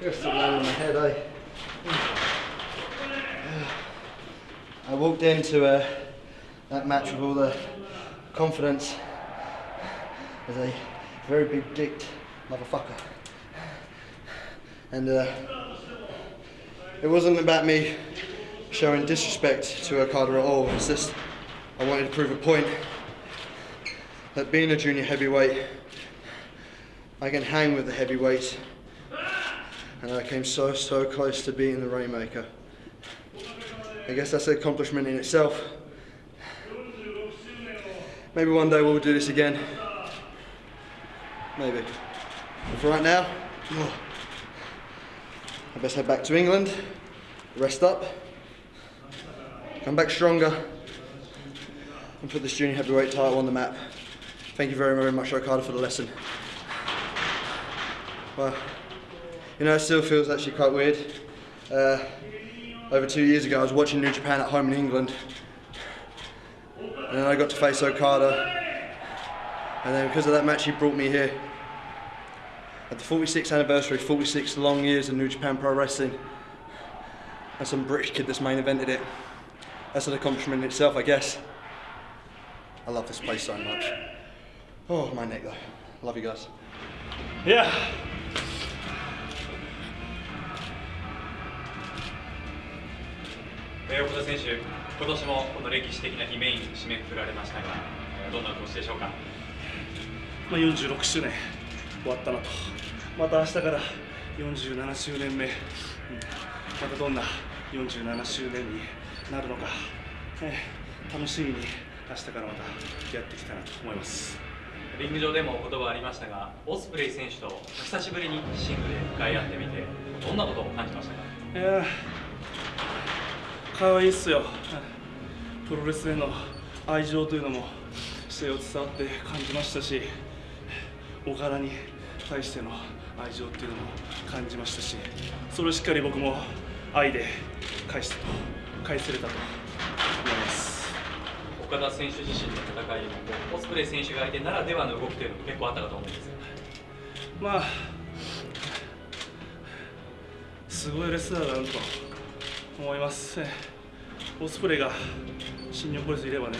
You're still laying on my head, eh? I walked into uh, that match with all the confidence as a very big dicked motherfucker. And uh, it wasn't about me showing disrespect to Okada at all. It's just I wanted to prove a point that being a junior heavyweight, I can hang with the heavyweights. And I came so, so close to beating the Rainmaker. I guess that's an accomplishment in itself. Maybe one day we'll do this again. Maybe. But for right now, I best head back to England, rest up, come back stronger, and put this junior heavyweight title on the map. Thank you very, very much, Okada, for the lesson. Well, you know, it still feels actually quite weird. Uh, over two years ago, I was watching New Japan at home in England, and then I got to face Okada, and then because of that match, he brought me here. At the 46th anniversary, 46 long years of New Japan Pro Wrestling, and some British kid that's main evented it. That's an accomplishment in itself, I guess. I love this place so much. Oh, my neck though. Love you guys. いえー岡田選手、今年もこの歴史的な日メイン締めくくられましたが、えーどんなお年でしょうか？まあ、46周年終わったなと。また明日から47周年目、うん。またどんな47周年になるのか、えー楽しみに明日からまたやっていきたいなと思います。リング上でも言葉ありましたが、オスプレイ選手と久しぶりにシングルで向かい合ってみて、どんなことを感じましたか？かわいいっすよ。プロレスへの愛情というのも姿勢を伝わって感じましたし岡田に対しての愛情っていうのも感じましたしそれをしっかり僕も愛で返したと返せれたと思います。岡田選手自身の戦いも、オスプレイ選手が相手ならではの動きというのも結構あったかと思うんですよ。まあすごいレスラーだなと思います。えオスプレイが新日本プロレスいればね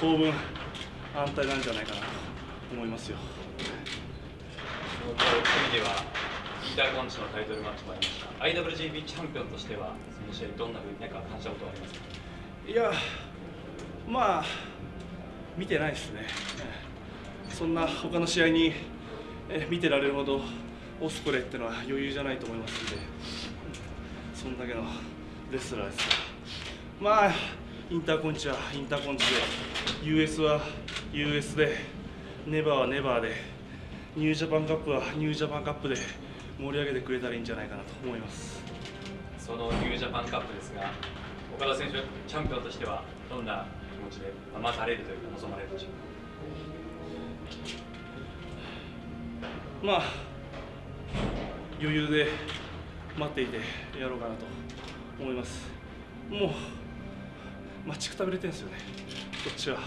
当分安泰なんじゃないかなと思いますよ。その組ではインターコンチのタイトルマッチもありました。IWGP チャンピオンとしてはその試合どんなふうに何か感じたことはありますか？いやまあ見てないですね。えそんな他の試合にえ見てられるほどオスプレイっていうのは余裕じゃないと思いますんでそんだけのレスラーですからまあインターコンチはインターコンチで US は US でネバーはネバーでニュージャパンカップはニュージャパンカップで盛り上げてくれたらいいんじゃないかなと思います。そのニュージャパンカップですが岡田選手チャンピオンとしてはどんな気持ちで待たれるというか望まれるでしょうまあ余裕で待っていてやろうかなと思います。もう待ちくたびれてるんですよね。こっちは。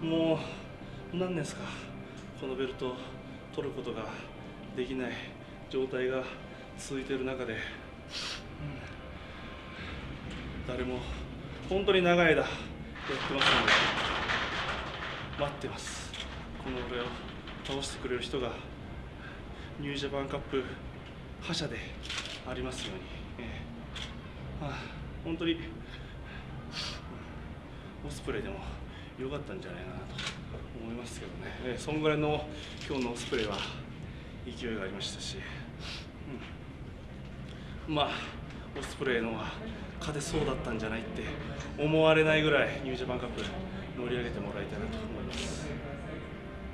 もう何年ですか。このベルトを取ることができない状態が続いている中で、うん。誰も本当に長い間やってますので。待ってます。この俺を倒してくれる人がニュージャパンカップ覇者でありますように、ええ。まあ、本当にオスプレイでも良かったんじゃないかなと思いますけどね、ええそんぐらいの今日のオスプレイは勢いがありましたし、うん。まあオスプレイの方が勝てそうだったんじゃないって思われないぐらいニュージャパンカップ盛り上げてもらいたいなと思います。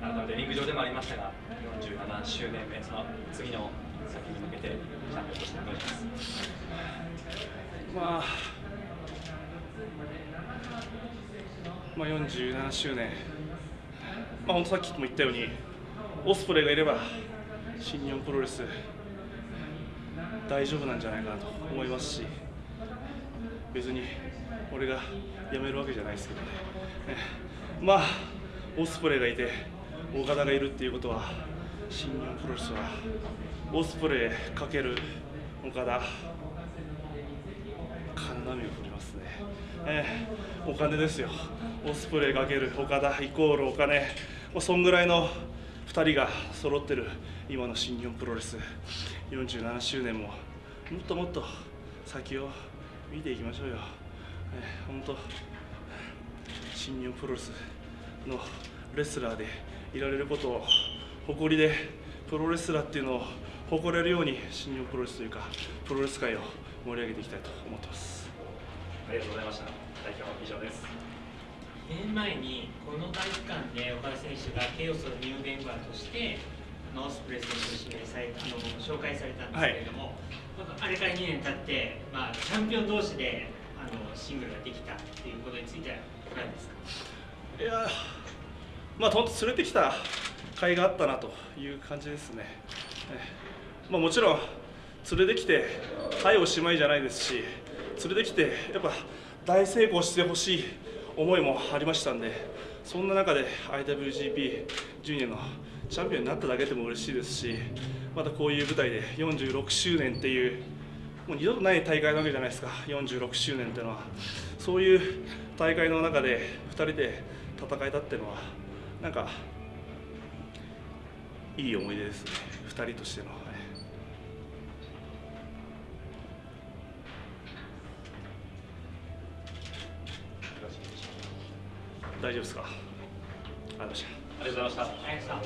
改めてリング上でもありましたが47周年目その次の先に向けてチャンピオンとしてお願いします。まあ、まあ、47周年、まあ、本当さっきも言ったように、オスプレイがいれば、新日本プロレス、大丈夫なんじゃないかなと思いますし、別に俺が辞めるわけじゃないですけどね、ね。まあ、オスプレイがいて、岡田がいるっていうことは、新日本プロレスはオスプレイ×岡田金波を振りますね、えーお金ですよ。オスプレイ×岡田イコールお金。もうそんぐらいの2人が揃ってる今の新日本プロレス。47周年ももっともっと先を見ていきましょうよ、えー、本当新日本プロレスのレスラーでいられることを誇りでプロレスラーっていうのを誇れるように新日本プロレスというかプロレス界を盛り上げていきたいと思ってます。ありがとうございました。代表以上です。2年前にこの体育館で岡田選手がケイオスのニューメンバーとしてオスプレイ選手を指名されあの紹介されたんですけれども、なんかあれから2年経って、まあ、チャンピオン同士であのシングルができたっていうことについてはいかがですか？いやーまあ本当連れてきた甲斐があったなという感じですね、まあ、もちろん連れてきてはいおしまいじゃないですし連れてきてやっぱ大成功してほしい思いもありましたんでそんな中で IWGP ジュニアのチャンピオンになっただけでも嬉しいですしまたこういう舞台で46周年っていうもう二度とない大会なわけじゃないですか。46周年っていうのは。そういう大会の中で2人で戦えたっていうのはなんかいい思い出ですね。2人としての、はい。大丈夫ですか？ありがとうございましたありがとうございました。ありがとうございました。